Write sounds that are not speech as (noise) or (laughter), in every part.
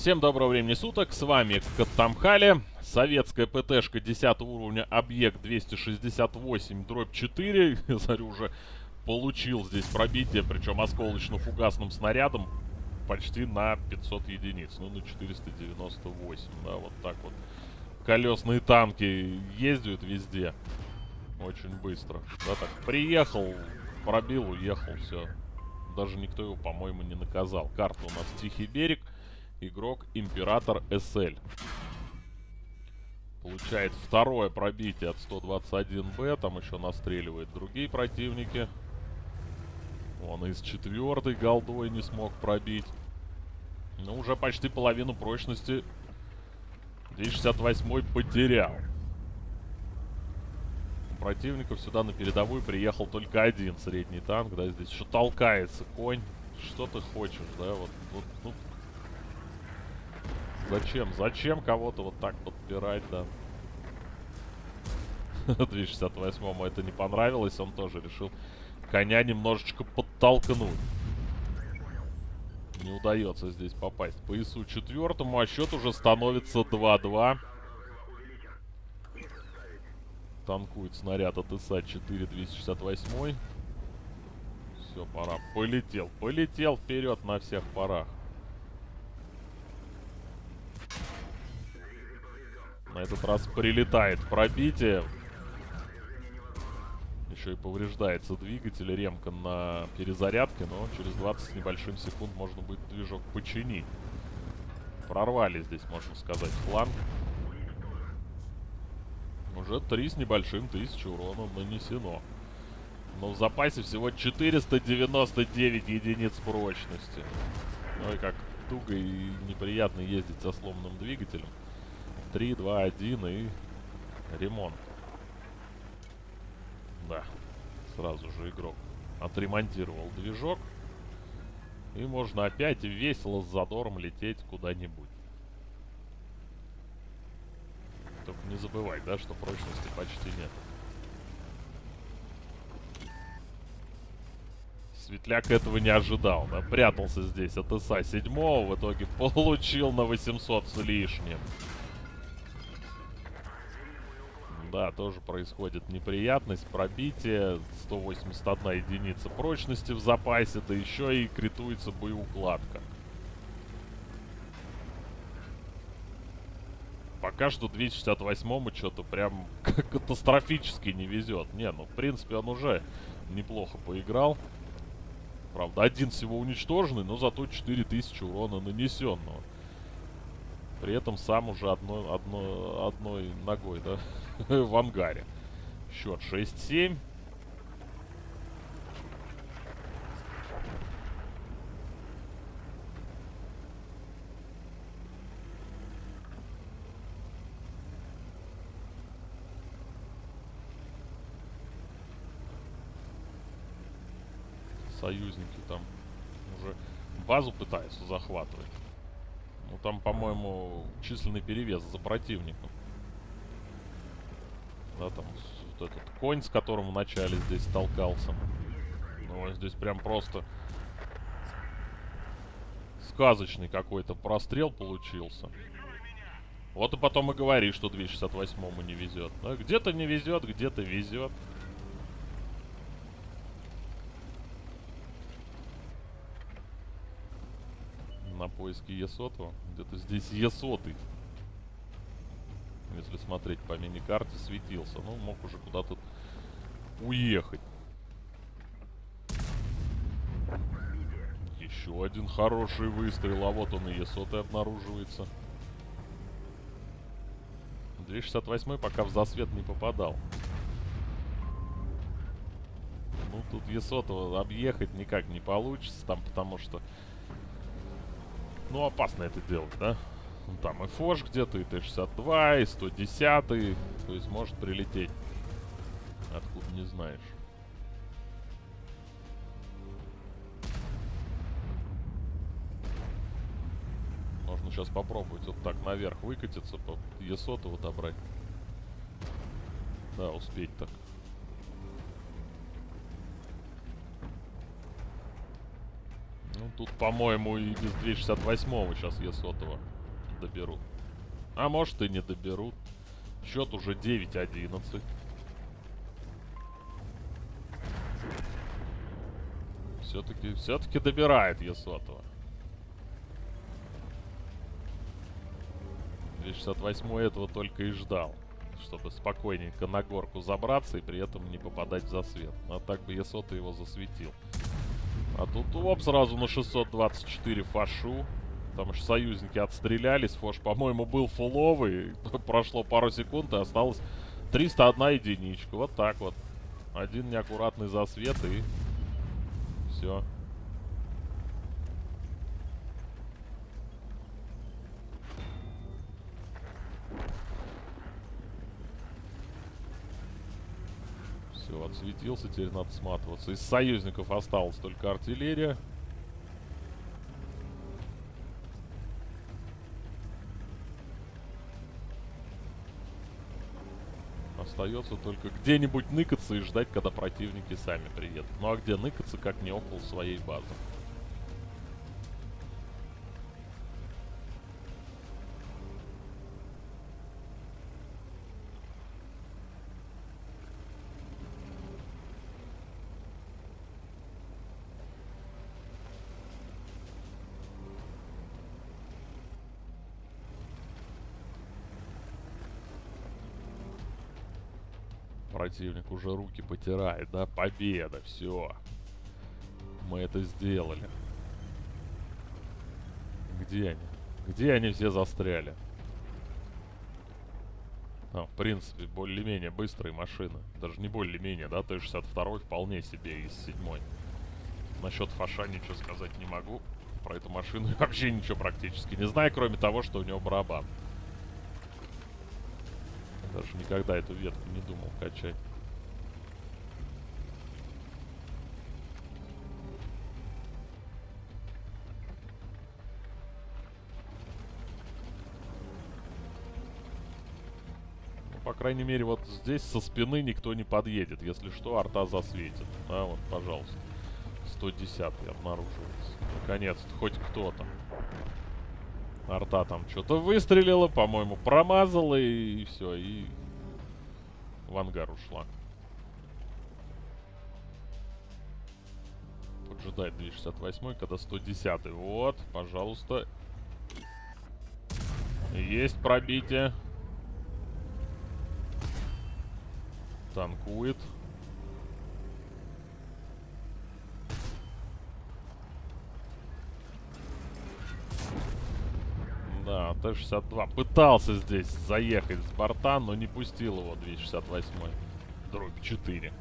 Всем доброго времени суток, с вами Каттамхали, советская ПТшка 10 уровня, объект 268, дробь 4, (laughs) я смотрю, уже получил здесь пробитие, причем осколочно-фугасным снарядом почти на 500 единиц, ну на 498, да, вот так вот. Колесные танки ездят везде, очень быстро, да, так, приехал, пробил, уехал, все. Даже никто его, по-моему, не наказал. Карта у нас Тихий берег игрок Император СЛ. Получает второе пробитие от 121Б. Там еще настреливает другие противники. Он из четвертой голдой не смог пробить. Ну, уже почти половину прочности 268 потерял. У противников сюда на передовую приехал только один средний танк, да, здесь еще толкается конь. Что ты хочешь, да, вот, вот ну, Зачем? Зачем кого-то вот так подпирать, да? (laughs) 268-му это не понравилось, он тоже решил коня немножечко подтолкнуть. Не удается здесь попасть по ИСу четвертому, а счет уже становится 2-2. Танкует снаряд от ИСа 4 268. Все, пора. Полетел. Полетел вперед на всех парах. На этот раз прилетает пробитие. Еще и повреждается двигатель. Ремка на перезарядке, но через 20 с небольшим секунд можно будет движок починить. Прорвали здесь, можно сказать, фланг. Уже 3 с небольшим тысяч урона нанесено. Но в запасе всего 499 единиц прочности. И как туго и неприятно ездить со сломанным двигателем. 3, 2, 1 и ремонт. Да, сразу же игрок отремонтировал движок. И можно опять весело с задором лететь куда-нибудь. Только не забывай, да, что прочности почти нет. Светляк этого не ожидал, да? Прятался здесь от ИСа 7 в итоге получил на 800 с лишним. Да, тоже происходит неприятность, пробитие, 181 единица прочности в запасе, да еще и критуется боеукладка. Пока что 268-му что-то прям (laughs) катастрофически не везет. Не, ну в принципе он уже неплохо поиграл. Правда, один всего уничтоженный, но зато 4000 урона нанесенного. При этом сам уже одной, одной, одной ногой, да, (laughs) в ангаре. Счет 6-7. Союзники там уже базу пытаются захватывать. Ну, там, по-моему, численный перевес за противником. Да, там вот этот конь, с которым вначале здесь толкался. Ну, здесь прям просто сказочный какой-то прострел получился. Вот и потом и говори, что 268-му не везет. Где-то не везет, где-то везет. Поиске Есоту. Где-то здесь Есоты. Если смотреть по мини-карте, светился. Ну, мог уже куда-то уехать. Еще один хороший выстрел. А вот он и Есоты обнаруживается. 268 пока в засвет не попадал. Ну, тут Есотова объехать никак не получится, там, потому что ну, опасно это делать, да? Ну, там и Фош где-то, и Т-62, и 110, то есть может прилететь. Откуда не знаешь. Можно сейчас попробовать вот так наверх выкатиться, по Есотову добрать. Да, успеть так. Ну, тут, по-моему, и без 268-го сейчас я сотого доберу. А может и не доберут. Счет уже 9-11. Все-таки, все-таки добирает Есотова. 268 этого только и ждал. Чтобы спокойненько на горку забраться и при этом не попадать в засвет. А так бы Есота его засветил. А тут оп, сразу на 624 фашу. Там же союзники отстрелялись. Фош, по-моему, был фуловый. (laughs) Прошло пару секунд и осталось 301 единичка. Вот так вот. Один неаккуратный засвет и все. Все, отсветился, теперь надо сматываться. Из союзников осталась только артиллерия. Остается только где-нибудь ныкаться и ждать, когда противники сами приедут. Ну а где ныкаться, как не около своей базы. Противник уже руки потирает, да? Победа, все. Мы это сделали. Где они? Где они все застряли? А, в принципе, более-менее быстрые машины. Даже не более-менее, да? Т-62 вполне себе из седьмой. Насчет фаша ничего сказать не могу. Про эту машину вообще ничего практически не знаю, кроме того, что у него барабан. Даже никогда эту ветку не думал качать. Ну, по крайней мере, вот здесь со спины никто не подъедет. Если что, арта засветит. А, вот, пожалуйста. 110 обнаруживается. Наконец-то, хоть кто-то. Арта там что-то выстрелила, по-моему, промазала и, и все, и в ангар ушла. Поджидает 268, когда 110. Вот, пожалуйста. Есть пробитие. Танкует. Да, Т-62 пытался здесь заехать с борта, но не пустил его 268 дробь 4.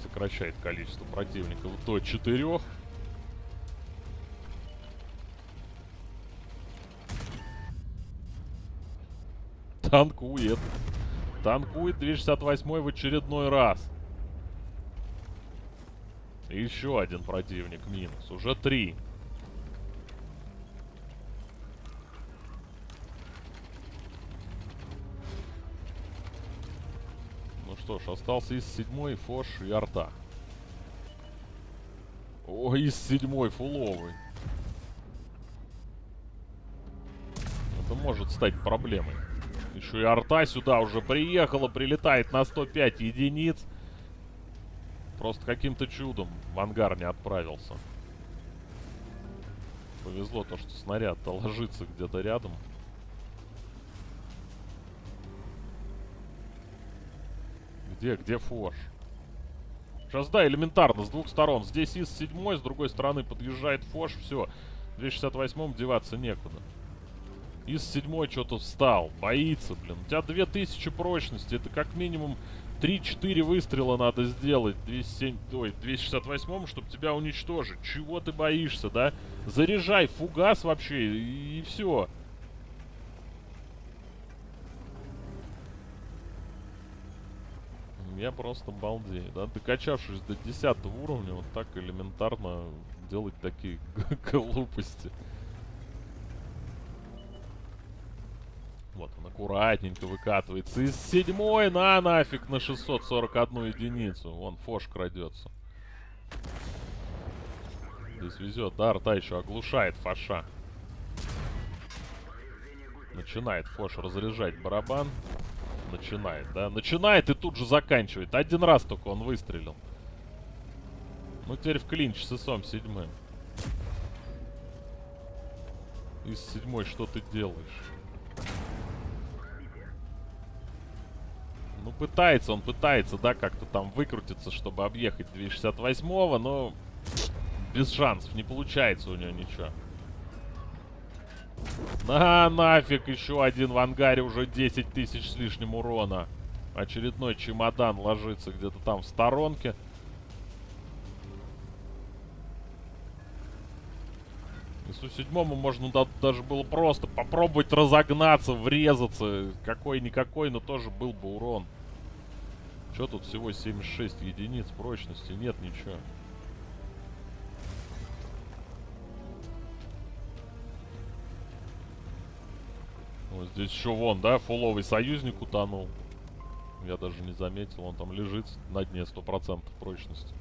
Сокращает количество противников до 4. Танкует. Танкует 268 в очередной раз. еще один противник минус. Уже три. Что ж, остался из седьмой Фош и Арта. О, из седьмой фуловый. Это может стать проблемой. Еще и арта сюда уже приехала, прилетает на 105 единиц. Просто каким-то чудом в ангар не отправился. Повезло то, что снаряд-то ложится где-то рядом. Где, где форш? Сейчас, да, элементарно, с двух сторон. Здесь из седьмой, с другой стороны подъезжает фош, все. В 268-м деваться некуда. Из седьмой что-то встал, боится, блин. У тебя 2000 прочности, это как минимум 3-4 выстрела надо сделать 207, ой, 268 чтобы тебя уничтожить. Чего ты боишься, да? Заряжай фугас вообще и, и все. Я просто балдею, да? Докачавшись до 10 уровня, вот так элементарно делать такие (laughs) глупости. Вот он аккуратненько выкатывается. Из седьмой на нафиг на 641 единицу. Вон Фош крадется. здесь везет. Да, арта еще оглушает Фаша. Начинает Фош разряжать барабан. Начинает, да? Начинает и тут же заканчивает. Один раз только он выстрелил. Ну, теперь в клинч с ИСом седьмым. Из седьмой что ты делаешь? Ну, пытается, он пытается, да, как-то там выкрутиться, чтобы объехать 268-го, но без шансов. Не получается у него ничего. На, нафиг, еще один в ангаре, уже 10 тысяч с лишним урона. Очередной чемодан ложится где-то там в сторонке. Ису седьмому можно да, даже было просто попробовать разогнаться, врезаться. Какой-никакой, но тоже был бы урон. Что тут всего 76 единиц прочности? Нет ничего. Вот здесь еще вон, да, фуловый союзник утонул. Я даже не заметил, он там лежит на дне 100% прочности.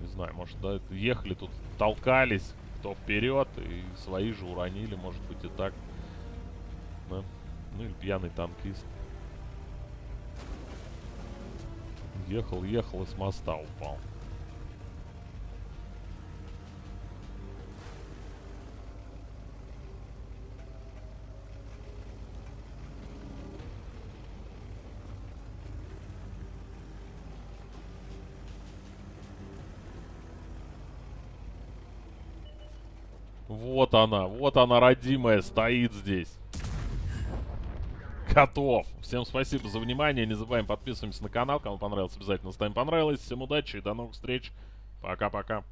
Не знаю, может, да, ехали тут, толкались, кто вперед, и свои же уронили, может быть, и так. Да. Ну или пьяный танкист. Ехал, ехал и с моста упал. Вот она, вот она, родимая, стоит здесь. Готов. Всем спасибо за внимание. Не забываем подписываться на канал. Кому понравилось, обязательно ставим понравилось. Всем удачи и до новых встреч. Пока-пока.